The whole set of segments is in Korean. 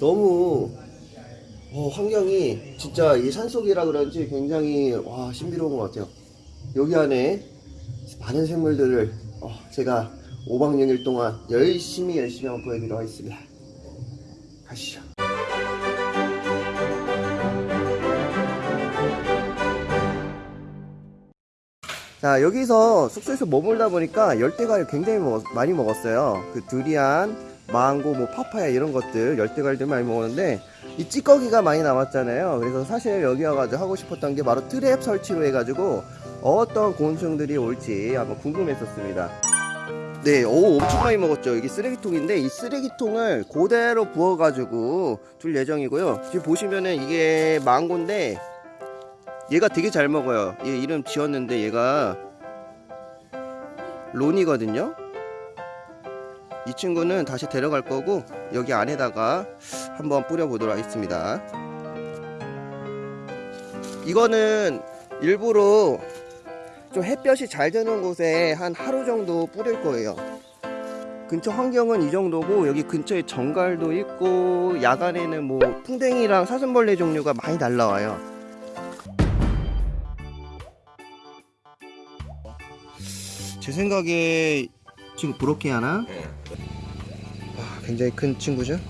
너무 어, 환경이 진짜 이 산속이라 그런지 굉장히 와 신비로운 것 같아요. 여기 안에 많은 생물들을 어, 제가 5박 6일 동안 열심히 열심히 한번 보여드리도록 하겠습니다. 가시죠. 자 여기서 숙소에서 머물다 보니까 열대과일 굉장히 먹- 많이 먹었어요 그 두리안, 망고, 뭐 파파야 이런 것들 열대과일들 많이 먹었는데 이 찌꺼기가 많이 남았잖아요 그래서 사실 여기 와가지고 하고 싶었던 게 바로 트랩 설치로 해가지고 어떤 곤충들이 올지 한번 궁금했었습니다 네, 오, 엄청 많이 먹었죠. 여기 쓰레기통인데 이 쓰레기통을 그대로 부어가지고 둘 예정이고요. 지금 보시면은 이게 망고인데 얘가 되게 잘 먹어요. 얘 이름 지었는데 얘가 론이거든요. 이 친구는 다시 데려갈 거고 여기 안에다가 한번 뿌려보도록 하겠습니다. 이거는 일부러 좀 햇볕이 잘 드는 곳에 한 하루 정도 뿌릴 거예요. 근처 환경은 이 정도고 여기 근처에 정갈도 있고 야간에는 뭐 풍뎅이랑 사슴벌레 종류가 많이 날라와요. 제 생각에 지금 그렇게 하나? 와, 굉장히 큰 친구죠?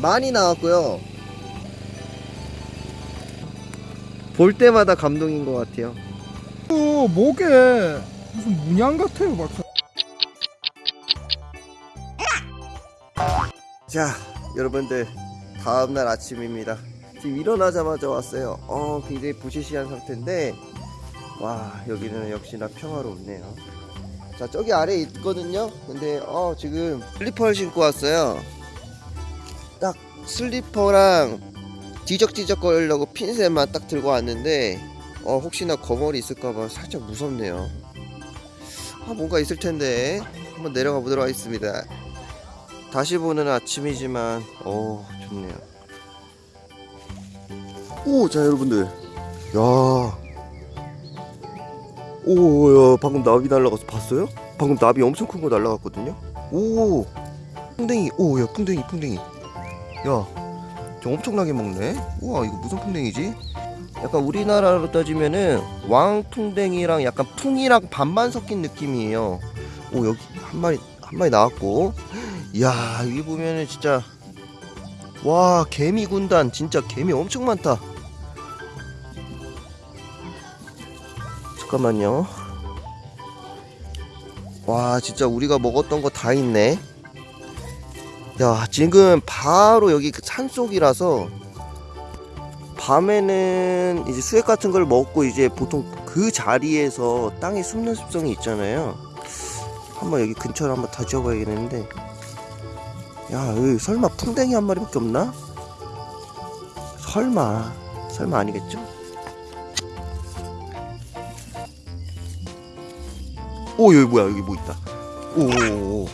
많이 나왔고요. 볼 때마다 감동인 것 같아요. 어, 목에 무슨 문양 같아요, 박사. 자, 여러분들 다음날 아침입니다. 지금 일어나자마자 왔어요. 어, 굉장히 부시시한 상태인데 와, 여기는 역시나 평화롭네요. 자, 저기 아래 있거든요. 근데 어, 지금 슬리퍼를 신고 왔어요. 딱 슬리퍼랑 뒤적뒤적 거리려고 핀셋만 딱 들고 왔는데 어, 혹시나 거머리 있을까봐 살짝 무섭네요. 아, 뭔가 있을 텐데 한번 내려가 보도록 하겠습니다. 다시 보는 아침이지만 어 좋네요 오 자 여러분들 야 오, 야, 방금 나비 날라가서 봤어요? 방금 나비 엄청 큰 거 날라갔거든요? 오, 풍뎅이, 오, 야, 풍뎅이, 풍뎅이. 야, 저 엄청나게 먹네? 우와, 이거 무슨 풍뎅이지? 약간 우리나라로 따지면은 왕풍뎅이랑 약간 풍이랑 반반 섞인 느낌이에요. 오, 여기 한 마리, 한 마리 나왔고. 이야 여기 보면은 진짜 와 개미 군단 진짜 개미 엄청 많다 잠깐만요 와 진짜 우리가 먹었던 거 다 있네 야 지금 바로 여기 그 산속이라서 밤에는 이제 수액 같은 걸 먹고 이제 보통 그 자리에서 땅에 숨는 습성이 있잖아요 한번 여기 근처를 한번 다지어 봐야겠는데 야, 여기 설마 풍뎅이 한 마리밖에 없나? 설마, 설마 아니겠죠? 오, 여기 뭐야? 여기 뭐 있다. 오.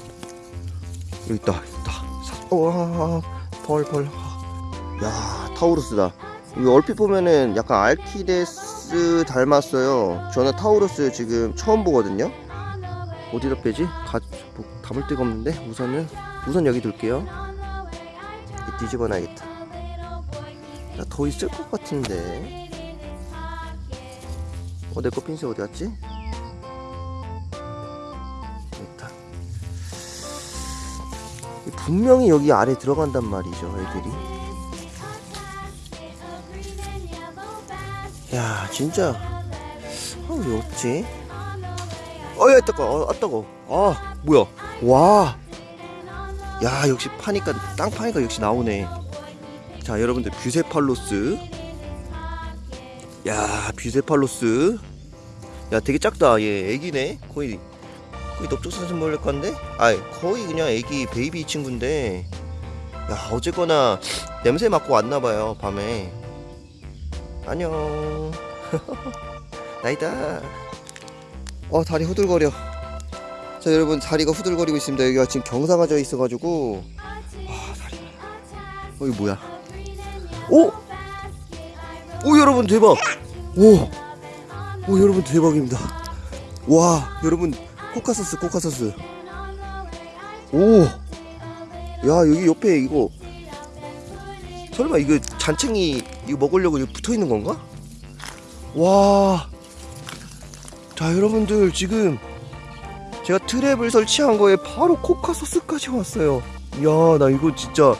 여기 있다, 있다. 사- 와, 벌, 벌. 야, 타우루스다. 이거 얼핏 보면은 약간 알키데스 닮았어요. 저는 타우루스 지금 처음 보거든요. 어디다 빼지? 가, 뭐, 담을 데가 없는데 우선은 우선 여기 둘게요. 이 뒤집어 놔야겠다. 야, 더 있을 것 같은데. 어, 내 거 핀셋 어디 갔지? 분명히 여기 아래 들어간단 말이죠, 애들이. 야, 진짜. 아, 왜 없지? 어, 야, 뜨거, 어, 아, 뜨거. 아, 뭐야? 와. 야 역시 파니까 땅 파니까 역시 나오네 자 여러분들 뷰세팔로스 야 뷰세팔로스 야 되게 작다 얘 애기네 거의 넓적사슴 몰릴 건데? 아 거의 그냥 애기 baby 친구인데. 야 어쨌거나 냄새 맡고 왔나봐요 밤에. 안녕. 나이다. 어 다리 후들거려. 자 여러분 다리가 후들거리고 있습니다. 여기가 지금 경사가 져 있어가지고. 아 다리. 어 이거 뭐야? 오! 오 여러분 대박. 오! 오 여러분 대박입니다. 와 여러분 코카소스 코카소스 오! 야 여기 옆에 이거 설마 이거 잔챙이 이거 먹으려고 이거 붙어 있는 건가? 와. 자, 여러분들 지금 제가 트랩을 설치한 거에 바로 코카소스까지 왔어요. 야, 나 이거 진짜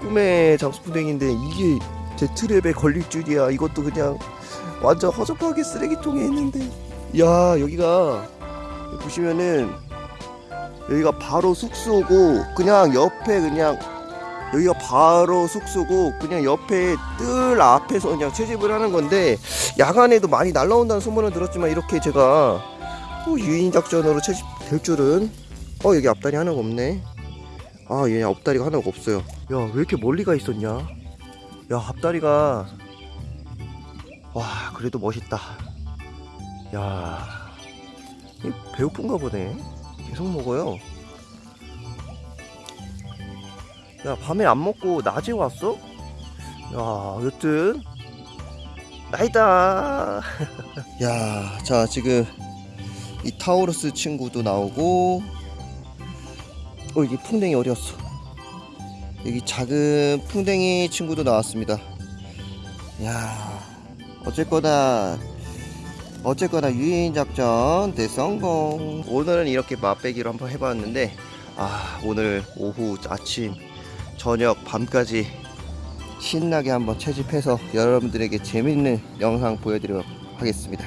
꿈의 장수풍뎅인데 이게 제 트랩에 걸릴 줄이야. 이것도 그냥 완전 허접하게 쓰레기통에 있는데. 야, 여기가 보시면은 여기가 바로 숙소고 그냥 옆에 그냥 여기가 바로 숙소고 그냥 옆에 뜰 앞에서 그냥 채집을 하는 건데 야간에도 많이 날라온다는 소문을 들었지만 이렇게 제가 어, 유인 작전으로 채집될 줄은 어 여기 앞다리 하나가 없네. 아 얘 앞다리가 하나가 없어요. 야 왜 이렇게 멀리 가 있었냐? 야 앞다리가 와 그래도 멋있다. 야. 이 배고픈가 보네. 계속 먹어요. 야 밤에 안 먹고 낮에 왔어? 야 여튼. 나이다. 야 자 지금 이 타우루스 친구도 나오고 어 여기 풍뎅이 어디였어? 여기 작은 풍뎅이 친구도 나왔습니다. 야 어쨌거나 어쨌거나 유인 작전 대성공 오늘은 이렇게 맛배기로 한번 해봤는데 아 오늘 오후 아침 저녁 밤까지 신나게 한번 채집해서 여러분들에게 재밌는 영상 보여드리도록 하겠습니다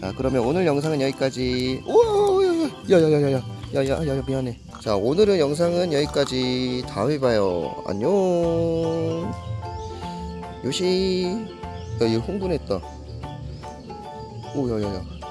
자 그러면 오늘 영상은 여기까지 오 야야야야야 야야야 미안해 자 오늘은 영상은 여기까지 다음에 봐요 안녕 요시 야얘 흥분했다 哦，有有有，